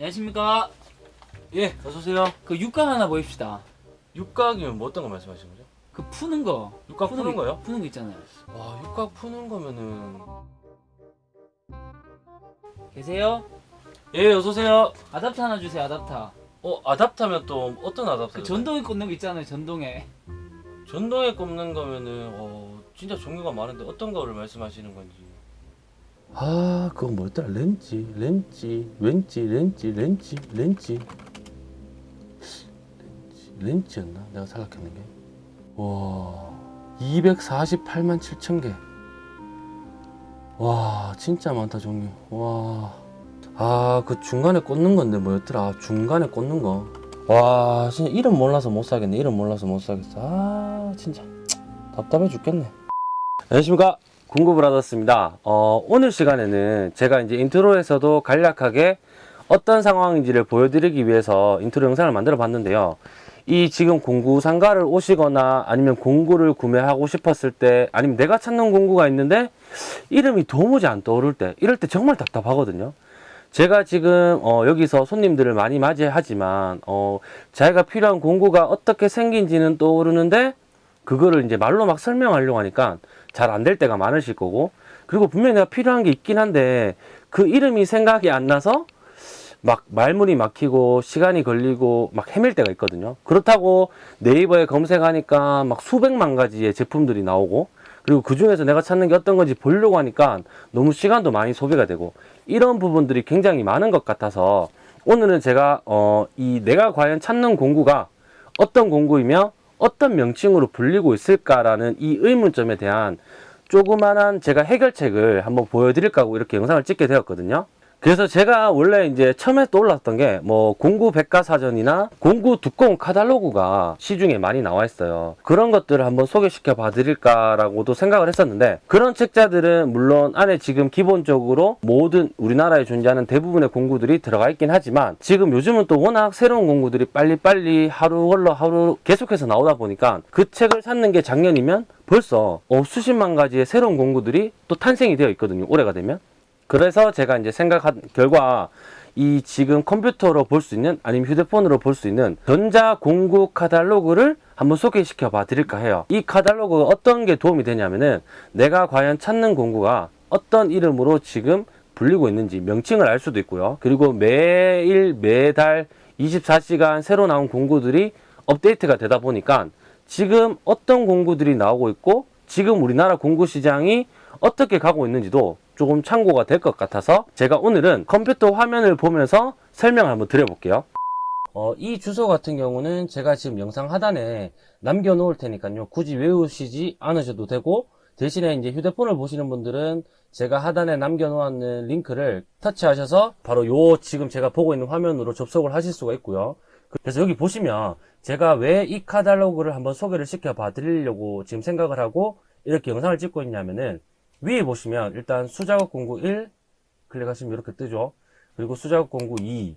안녕하십니까. 예, 어서오세요. 그 육각 하나 보입시다. 육각이면 뭐 어떤 거 말씀하시는 거죠? 그 푸는 거. 육각 푸는 거, 거요? 푸는 거 있잖아요. 와, 육각 푸는 거면은. 계세요? 예, 어서오세요. 아답터 하나 주세요. 아답터. 어, 아답터면 또 어떤 아답터? 그 전동에 꽂는 거 있잖아요. 전동에. 전동에 꼽는 거면은, 어, 진짜 종류가 많은데 어떤 거를 말씀하시는 건지. 아, 그거 뭐였더라? 렌치, 렌치, 렌치, 렌치, 렌치, 렌치. 렌치, 렌치 였나? 내가 생각했는 게. 와, 248만 7천 개. 와, 진짜 많다, 종류. 와. 아, 그 중간에 꽂는 건데 뭐였더라? 중간에 꽂는 거. 와, 진짜 이름 몰라서 못 사겠네. 이름 몰라서 못 사겠어. 아, 진짜. 답답해 죽겠네. 안녕하십니까. 받았습니다. 어, 오늘 시간에는 제가 이제 인트로에서도 간략하게 어떤 상황인지를 보여드리기 위해서 인트로 영상을 만들어 봤는데요. 이 지금 공구 상가를 오시거나 아니면 공구를 구매하고 싶었을 때 아니면 내가 찾는 공구가 있는데 이름이 도무지 안 떠오를 때 이럴 때 정말 답답하거든요. 제가 지금 어, 여기서 손님들을 많이 맞이하지만 어, 자기가 필요한 공구가 어떻게 생긴지는 떠오르는데 그거를 이제 말로 막 설명하려고 하니까 잘 안 될 때가 많으실 거고 그리고 분명히 내가 필요한 게 있긴 한데 그 이름이 생각이 안 나서 막 말문이 막히고 시간이 걸리고 막 헤맬 때가 있거든요. 그렇다고 네이버에 검색하니까 막 수백만 가지의 제품들이 나오고 그리고 그 중에서 내가 찾는 게 어떤 건지 보려고 하니까 너무 시간도 많이 소비가 되고 이런 부분들이 굉장히 많은 것 같아서 오늘은 제가 어, 이 내가 과연 찾는 공구가 어떤 공구이며 어떤 명칭으로 불리고 있을까라는 이 의문점에 대한 조그만한 제가 해결책을 한번 보여드릴까 하고 이렇게 영상을 찍게 되었거든요. 그래서 제가 원래 이제 처음에 떠올랐던 게 뭐 공구 백과사전이나 공구 두꺼운 카탈로그가 시중에 많이 나와 있어요. 그런 것들을 한번 소개시켜 봐 드릴까라고도 생각을 했었는데 그런 책자들은 물론 안에 지금 기본적으로 모든 우리나라에 존재하는 대부분의 공구들이 들어가 있긴 하지만 지금 요즘은 또 워낙 새로운 공구들이 빨리빨리 하루 걸러 하루 계속해서 나오다 보니까 그 책을 샀는 게 작년이면 벌써 어, 수십만 가지의 새로운 공구들이 또 탄생이 되어 있거든요. 올해가 되면. 그래서 제가 이제 생각한 결과 이 지금 컴퓨터로 볼 수 있는 아니면 휴대폰으로 볼 수 있는 전자 공구 카탈로그를 한번 소개시켜 봐 드릴까 해요. 이 카탈로그가 어떤 게 도움이 되냐면은 내가 과연 찾는 공구가 어떤 이름으로 지금 불리고 있는지 명칭을 알 수도 있고요. 그리고 매일 매달 24시간 새로 나온 공구들이 업데이트가 되다 보니까 지금 어떤 공구들이 나오고 있고 지금 우리나라 공구 시장이 어떻게 가고 있는지도 조금 참고가 될 것 같아서 제가 오늘은 컴퓨터 화면을 보면서 설명을 한번 드려볼게요. 어, 이 주소 같은 경우는 제가 지금 영상 하단에 남겨 놓을 테니까요. 굳이 외우시지 않으셔도 되고 대신에 이제 휴대폰을 보시는 분들은 제가 하단에 남겨 놓았는 링크를 터치하셔서 바로 요 지금 제가 보고 있는 화면으로 접속을 하실 수가 있고요. 그래서 여기 보시면 제가 왜 이 카탈로그를 한번 소개를 시켜 봐 드리려고 지금 생각을 하고 이렇게 영상을 찍고 있냐면은 위에 보시면 일단 수작업 공구 1 클릭하시면 이렇게 뜨죠. 그리고 수작업 공구 2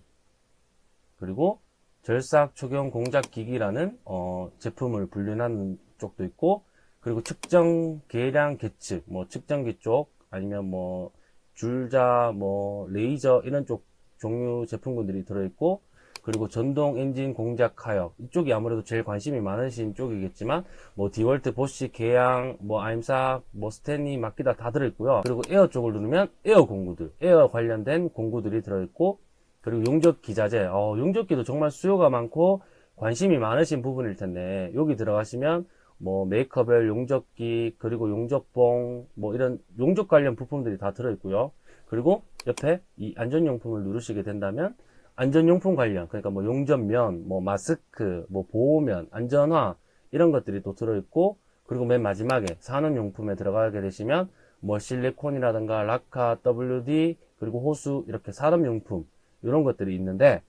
그리고 절삭 초경 공작 기기라는 어, 제품을 분류하는 쪽도 있고 그리고 측정 계량 계측 뭐 측정기 쪽 아니면 뭐 줄자 뭐 레이저 이런 쪽 종류 제품군들이 들어있고 그리고 전동 엔진 공작 하역. 이쪽이 아무래도 제일 관심이 많으신 쪽이겠지만 뭐 디월트 보시 계양 뭐 아임삭 뭐 스탠리 마키다 다 들어있고요. 그리고 에어 쪽을 누르면 에어 공구들 에어 관련된 공구들이 들어있고 그리고 용접 기 자재. 어, 용접기도 정말 수요가 많고 관심이 많으신 부분일 텐데 여기 들어가시면 뭐 메이커별 용접기 그리고 용접봉 뭐 이런 용접 관련 부품들이 다 들어있고요. 그리고 옆에 이 안전용품을 누르시게 된다면 안전용품 관련 그러니까 뭐 용접면 뭐 마스크 뭐 보호면 안전화 이런 것들이 또 들어있고 그리고 맨 마지막에 산업용품에 들어가게 되시면 뭐 실리콘이라든가 라카 WD 그리고 호수 이렇게 산업용품 이런 것들이 있는데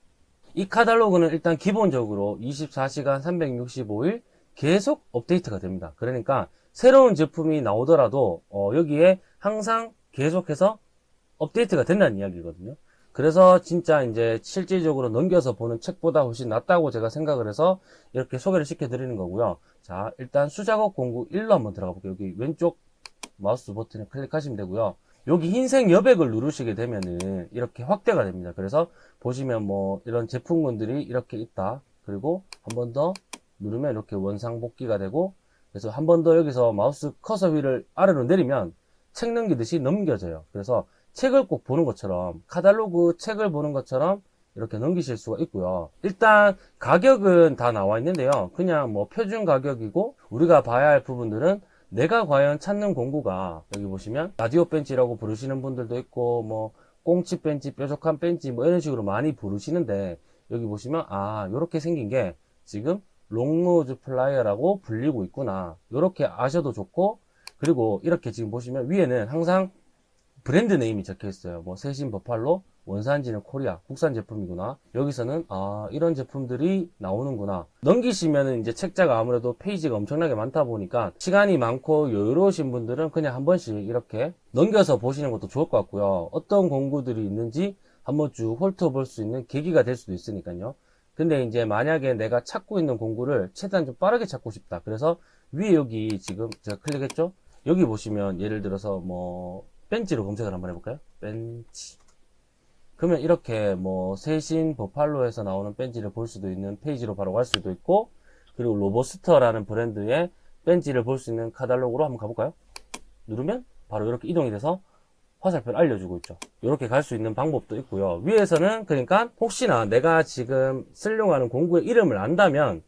이 카탈로그는 일단 기본적으로 24시간 365일 계속 업데이트가 됩니다. 그러니까 새로운 제품이 나오더라도 어, 여기에 항상 계속해서 업데이트가 된다는 이야기거든요 그래서 진짜 이제 실질적으로 넘겨서 보는 책보다 훨씬 낫다고 제가 생각을 해서 이렇게 소개를 시켜 드리는 거고요. 자, 일단 수작업 공구 1로 한번 들어가 볼게요. 여기 왼쪽 마우스 버튼을 클릭하시면 되고요. 여기 흰색 여백을 누르시게 되면은 이렇게 확대가 됩니다. 그래서 보시면 뭐 이런 제품군들이 이렇게 있다. 그리고 한 번 더 누르면 이렇게 원상복귀가 되고 그래서 한 번 더 여기서 마우스 커서 위를 아래로 내리면 책 넘기듯이 넘겨져요. 그래서 책을 꼭 보는 것처럼 카탈로그 책을 보는 것처럼 이렇게 넘기실 수가 있고요. 일단 가격은 다 나와 있는데요. 그냥 뭐 표준 가격이고 우리가 봐야 할 부분들은 내가 과연 찾는 공구가 여기 보시면 라디오 펜치라고 부르시는 분들도 있고 뭐 꽁치 펜치, 뾰족한 펜치 뭐 이런 식으로 많이 부르시는데 여기 보시면 아 이렇게 생긴 게 지금 long nose plier라고 불리고 있구나. 이렇게 아셔도 좋고 그리고 이렇게 지금 보시면 위에는 항상 brand name이 적혀 있어요. 뭐 세신 버팔로, 원산지는 코리아, 국산 제품이구나. 여기서는 아 이런 제품들이 나오는구나. 넘기시면은 이제 책자가 아무래도 페이지가 엄청나게 많다 보니까 시간이 많고 여유로우신 분들은 그냥 한 번씩 이렇게 넘겨서 보시는 것도 좋을 것 같고요. 어떤 공구들이 있는지 한번 쭉 훑어볼 수 있는 계기가 될 수도 있으니까요. 근데 이제 만약에 내가 찾고 있는 공구를 최대한 좀 빠르게 찾고 싶다. 그래서 위에 여기 지금 제가 클릭했죠? 여기 보시면 예를 들어서 뭐 펜치로 검색을 한번 해볼까요? 펜치. 그러면 이렇게 뭐 세신 버팔로에서 나오는 펜치를 볼 수도 있는 페이지로 바로 갈 수도 있고 그리고 로버스터라는 브랜드의 펜치를 볼 수 있는 카탈로그로 한번 가볼까요? 누르면 바로 이렇게 이동이 돼서 화살표를 알려주고 있죠. 이렇게 갈 수 있는 방법도 있고요. 위에서는 그러니까 혹시나 내가 지금 쓰려고 하는 공구의 이름을 안다면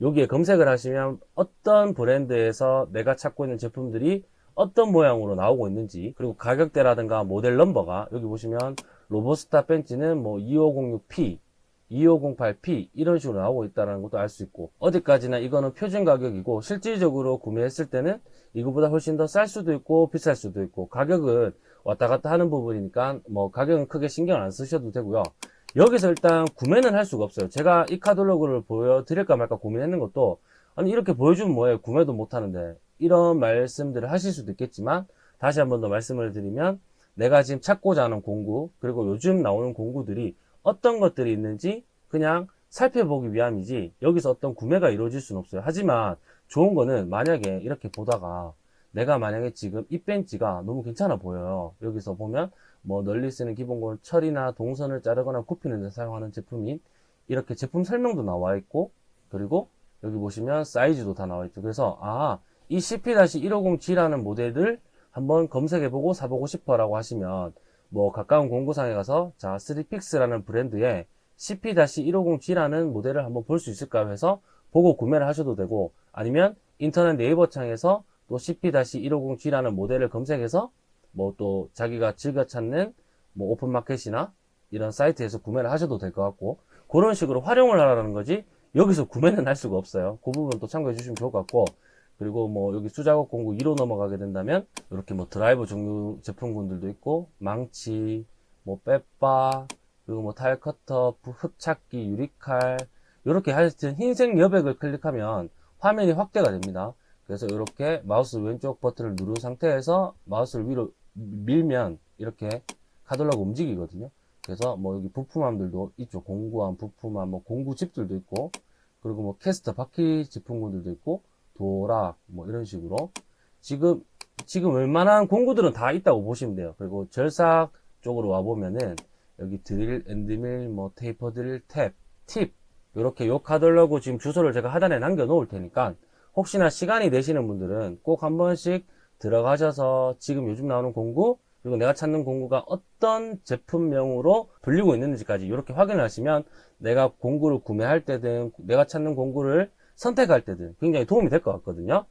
여기에 검색을 하시면 어떤 브랜드에서 내가 찾고 있는 제품들이 어떤 모양으로 나오고 있는지 그리고 가격대라든가 모델 넘버가 여기 보시면 로버스타 벤치는 뭐 2506P 2508P 이런 식으로 나오고 있다는 것도 알 수 있고 어디까지나 이거는 표준 가격이고 실질적으로 구매했을 때는 이거보다 훨씬 더 쌀 수도 있고 비쌀 수도 있고 가격은 왔다 갔다 하는 부분이니까 뭐 가격은 크게 신경 안 쓰셔도 되고요. 여기서 일단 구매는 할 수가 없어요. 제가 이 카탈로그를 보여드릴까 말까 고민했는 것도 아니 이렇게 보여주면 뭐해 구매도 못 하는데 이런 말씀들을 하실 수도 있겠지만 다시 한 번 더 말씀을 드리면 내가 지금 찾고자 하는 공구 그리고 요즘 나오는 공구들이 어떤 것들이 있는지 그냥 살펴보기 위함이지 여기서 어떤 구매가 이루어질 수는 없어요. 하지만 좋은 거는 만약에 이렇게 보다가 내가 만약에 지금 이 벤치가 너무 괜찮아 보여요. 여기서 보면 뭐 널리 쓰는 기본권 철이나 동선을 자르거나 굽히는 데 사용하는 제품인 이렇게 제품 설명도 나와 있고 그리고 여기 보시면 사이즈도 다 나와 있죠. 그래서 아 이 CP-150G라는 모델을 한번 검색해보고 사보고 싶어 라고 하시면 뭐 가까운 공구상에 가서 자 3픽스라는 브랜드의 CP-150G라는 모델을 한번 볼 수 있을까 해서 보고 구매를 하셔도 되고 아니면 인터넷 네이버 창에서 또 CP-150G라는 모델을 검색해서 뭐 또 자기가 즐겨 찾는 뭐 오픈마켓이나 이런 사이트에서 구매를 하셔도 될 것 같고 그런 식으로 활용을 하라는 거지 여기서 구매는 할 수가 없어요. 그 부분 또 참고해 주시면 좋을 것 같고 그리고 뭐 여기 수작업 공구 2로 넘어가게 된다면 이렇게 뭐 드라이버 종류 제품군들도 있고 망치 뭐 빼빠 그리고 뭐 타일 커터 흡착기 유리칼 이렇게 하여튼 흰색 여백을 클릭하면 화면이 확대가 됩니다. 그래서 이렇게 마우스 왼쪽 버튼을 누른 상태에서 마우스를 위로 밀면 이렇게 카탈로그 움직이거든요. 그래서 뭐 여기 부품함들도 있죠. 공구함 부품함 뭐 공구집들도 있고 그리고 뭐 캐스터 바퀴 제품군들도 있고 도락 뭐 이런 식으로. 지금 지금 웬만한 공구들은 다 있다고 보시면 돼요. 그리고 절삭 쪽으로 와 보면은 여기 드릴 end mill 뭐 테이퍼 드릴 탭 팁 이렇게 요 카탈로그 지금 주소를 제가 하단에 남겨 놓을 테니까 혹시나 시간이 되시는 분들은 꼭 한 번씩 들어가셔서 지금 요즘 나오는 공구 그리고 내가 찾는 공구가 어떤 제품명으로 불리고 있는지까지 이렇게 확인을 하시면 내가 공구를 구매할 때든 내가 찾는 공구를 선택할 때든 굉장히 도움이 될 것 같거든요.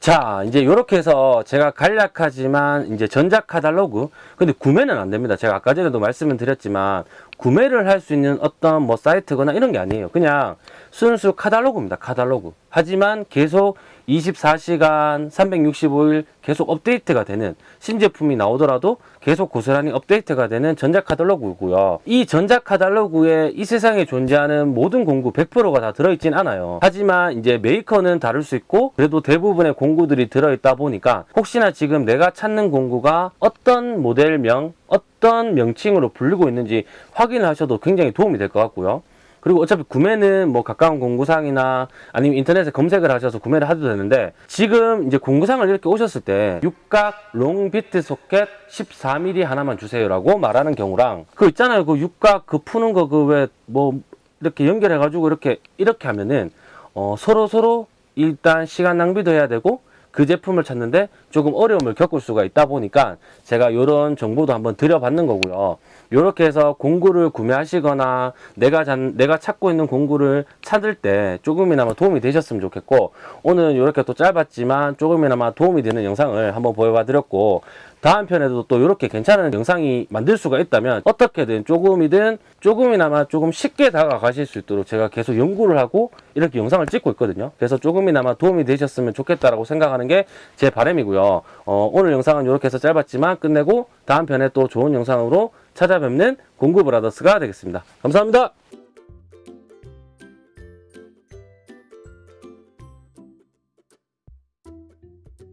자, 이제 이렇게 해서 제가 간략하지만 이제 전자 카탈로그 근데 구매는 안 됩니다. 제가 아까 전에도 말씀을 드렸지만 구매를 할 수 있는 어떤 뭐 사이트거나 이런 게 아니에요. 그냥 순수 카탈로그입니다. 카탈로그. 하지만 계속 24시간 365일 계속 업데이트가 되는 신제품이 나오더라도 계속 고스란히 업데이트가 되는 전작 카탈로그고요. 이 전작 카탈로그에 이 세상에 존재하는 모든 공구 100%가 다 들어있진 않아요. 하지만 이제 메이커는 다를 수 있고 그래도 대부분의 공구들이 들어있다 보니까 혹시나 지금 내가 찾는 공구가 어떤 모델명, 어떤 명칭으로 불리고 있는지 확인을 하셔도 굉장히 도움이 될 것 같고요. 그리고 어차피 구매는 뭐 가까운 공구상이나 아니면 인터넷에 검색을 하셔서 구매를 하도 되는데 지금 이제 공구상을 이렇게 오셨을 때 육각 롱비트 소켓 14mm 하나만 주세요라고 말하는 경우랑 그 있잖아요. 그 육각 그 푸는 거 그 왜 뭐 이렇게 연결해 가지고 이렇게 이렇게 하면은 어 서로 서로 일단 시간 낭비도 해야 되고 그 제품을 찾는데 조금 어려움을 겪을 수가 있다 보니까 제가 이런 정보도 한번 드려봤는 거고요. 이렇게 해서 공구를 구매하시거나 내가 잔, 내가 찾고 있는 공구를 찾을 때 조금이나마 도움이 되셨으면 좋겠고 오늘은 이렇게 또 짧았지만 조금이나마 도움이 되는 영상을 한번 보여봐 드렸고 다음 편에도 또 이렇게 괜찮은 영상이 만들 수가 있다면 어떻게든 조금이든 조금이나마 조금 쉽게 다가가실 수 있도록 제가 계속 연구를 하고 이렇게 영상을 찍고 있거든요. 그래서 조금이나마 도움이 되셨으면 좋겠다라고 생각하는 게 제 바람이고요. 어, 오늘 영상은 이렇게 해서 짧았지만 끝내고 다음 편에 또 좋은 영상으로 찾아뵙는 공구브라더스가 되겠습니다. 감사합니다.